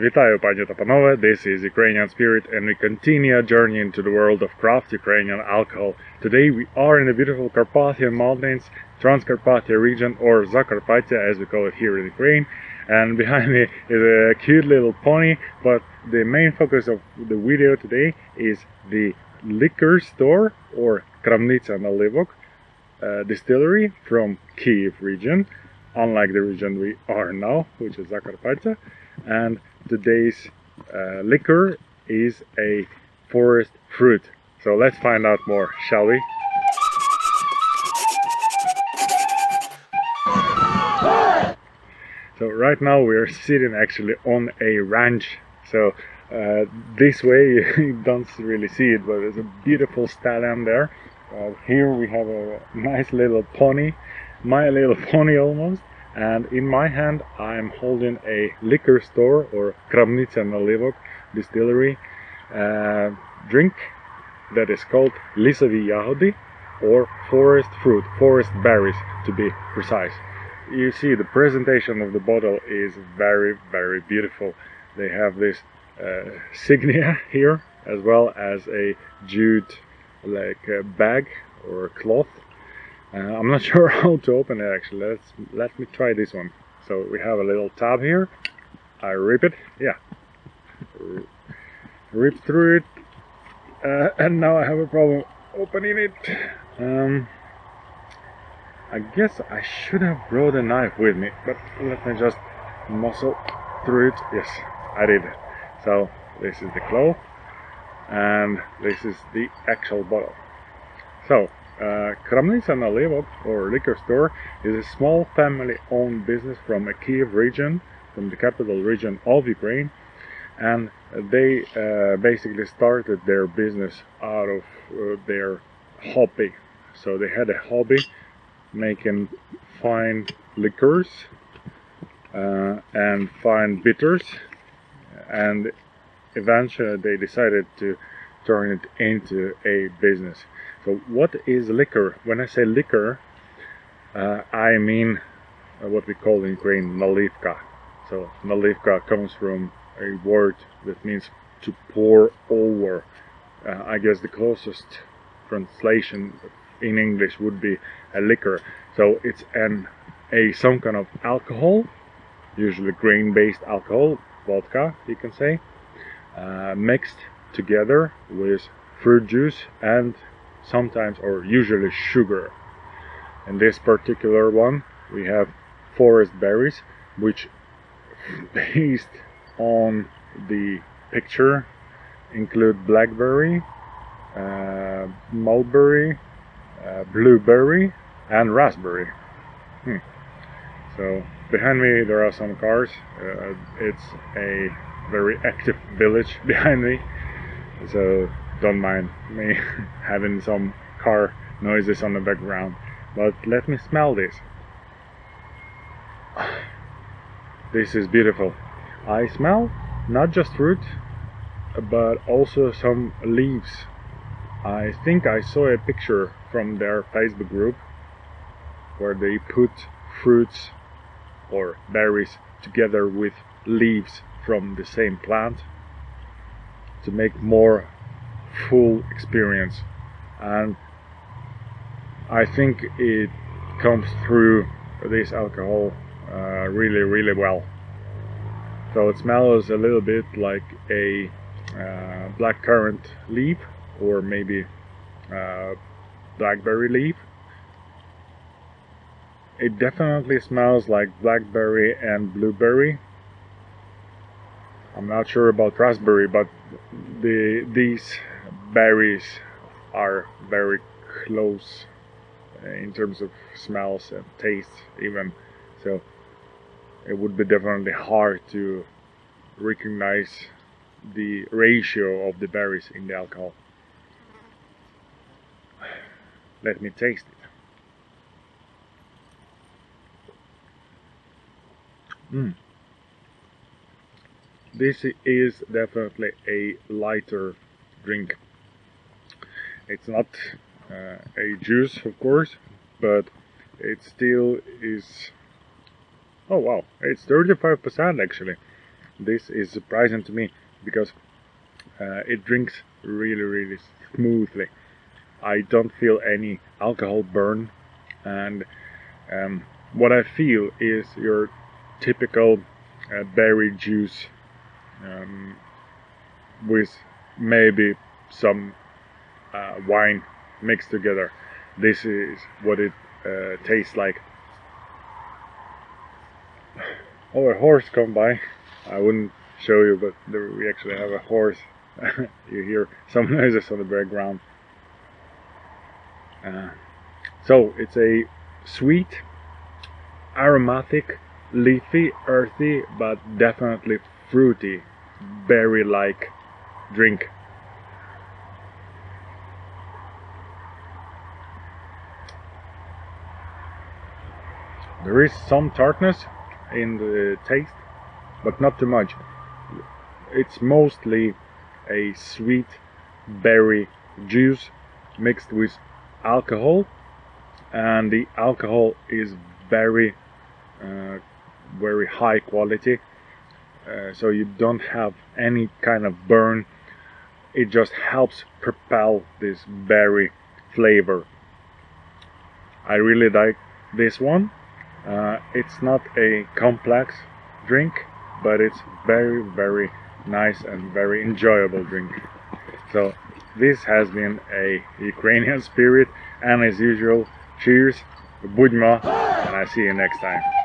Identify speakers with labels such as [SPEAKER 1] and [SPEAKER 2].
[SPEAKER 1] Вітаю, пані та панове. This is Ukrainian Spirit, and we continue our journey into the world of craft Ukrainian alcohol. Today we are in the beautiful Carpathian Mountains, Transcarpathia region, or Zakarpattia as we call it here in Ukraine. And behind me is a cute little pony, but the main focus of the video today is the liquor store or Kramnitsa Nalivok uh, distillery from Kiev region, unlike the region we are now, which is Zakarpattia. And today's uh, liquor is a forest fruit. So let's find out more, shall we? So right now we are sitting actually on a ranch. So uh, this way you don't really see it, but there's a beautiful stallion there. Uh, here we have a nice little pony, my little pony almost. And in my hand I'm holding a liquor store or Kramnitsa Nalivok distillery uh, drink that is called Lisavi Yahodi or forest fruit, forest berries to be precise. You see the presentation of the bottle is very very beautiful. They have this uh, signia here as well as a jute like a bag or cloth uh, I'm not sure how to open it actually. Let's let me try this one. So we have a little tab here. I rip it. Yeah. Rip through it. Uh, and now I have a problem opening it. Um, I guess I should have brought a knife with me, but let me just muscle through it. Yes, I did. So this is the cloth, and this is the actual bottle. So, uh, Nalivok, or liquor store, is a small family-owned business from a Kiev region, from the capital region of Ukraine, and they uh, basically started their business out of uh, their hobby. So they had a hobby making fine liquors uh, and fine bitters and eventually they decided to turn it into a business. So what is liquor? When i say liquor uh, i mean uh, what we call in ukraine nalivka. So nalivka comes from a word that means to pour over. Uh, i guess the closest translation in English would be a liquor. So it's an a some kind of alcohol, usually grain-based alcohol, vodka you can say, uh, mixed together with fruit juice and sometimes or usually sugar. In this particular one we have forest berries which based on the picture include blackberry, uh, mulberry, uh, blueberry and raspberry. Hmm. So behind me there are some cars. Uh, it's a very active village behind me, so don't mind me having some car noises on the background. But let me smell this. This is beautiful. I smell not just fruit, but also some leaves I think I saw a picture from their Facebook group where they put fruits or berries together with leaves from the same plant to make more full experience and I think it comes through this alcohol uh, really really well so it smells a little bit like a uh, black currant leaf or maybe uh, blackberry leaf. It definitely smells like blackberry and blueberry. I'm not sure about raspberry, but the these berries are very close in terms of smells and taste even. So it would be definitely hard to recognize the ratio of the berries in the alcohol. Let me taste it. Mm. This is definitely a lighter drink. It's not uh, a juice, of course, but it still is. Oh wow, it's 35% actually. this is surprising to me because uh, it drinks really really smoothly I don't feel any alcohol burn and um, what I feel is your typical uh, berry juice um, with maybe some uh, wine mixed together. This is what it uh, tastes like. Oh a horse come by. I wouldn't show you but there, we actually have a horse. You hear some noises on the background. Uh, so it's a sweet aromatic leafy earthy but definitely fruity berry like drink. There is some tartness in the taste but not too much. It's mostly a sweet berry juice mixed with alcohol and the alcohol is very uh, very high quality uh, so you don't have any kind of burn. It just helps propel this berry flavor. I really like this one. Uh, it's not a complex drink but it's very very nice and very enjoyable drink. So this has been a Ukrainian spirit and as usual cheers Budma and I see you next time.